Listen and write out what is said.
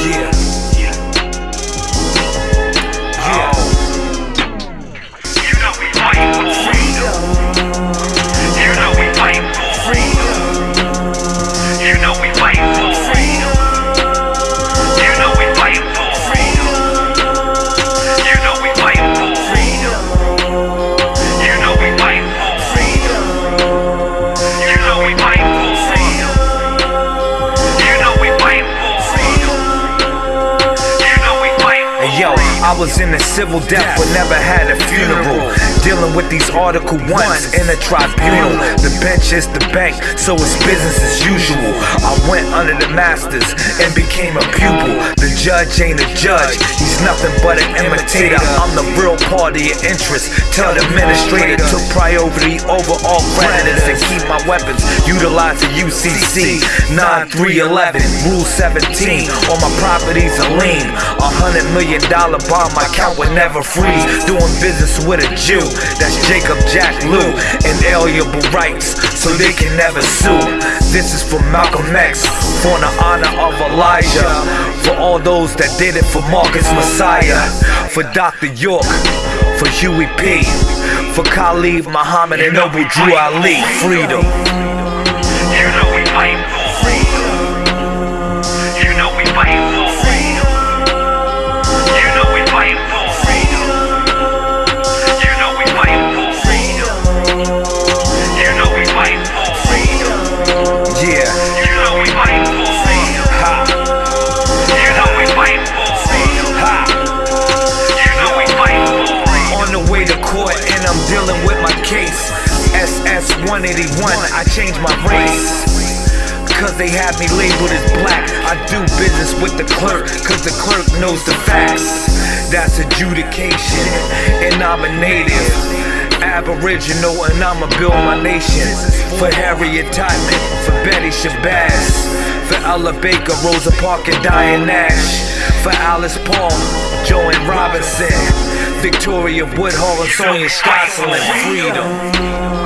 Yeah. I was in a civil death but never had a funeral. Dealing with these Article 1s in a tribunal. The bench is the bank, so it's business as usual. I went under the masters and became a pupil. Judge ain't a judge, he's nothing but an imitator. I'm the real party of interest. Tell the administrator to priority over all creditors and keep my weapons. Utilize the UCC 9311, Rule 17. All my properties are lean. A hundred million dollar bond, my account would never freeze. Doing business with a Jew, that's Jacob Jack Lew. Inalienable rights, so they can never sue. This is for Malcolm X, for the honor of Elijah. For all those that did it for Marcus Mosiah. For Dr. York, for Huey P. For Khalid Muhammad and Noble Drew Ali. Freedom. You know we freedom. On the way to court and I'm dealing with my case. SS 181, I changed my race. Cause they have me labeled as black. I do business with the clerk, cause the clerk knows the facts. That's adjudication, and I'm a native. Aboriginal, and I'ma build my nation. For Harriet Tubman, for Betty Shabazz, for Ella Baker, Rosa Parks, and Diane Nash. For Alice Paul, Joanne Robinson, Victoria Woodhull, and Sonia Scotland. Freedom.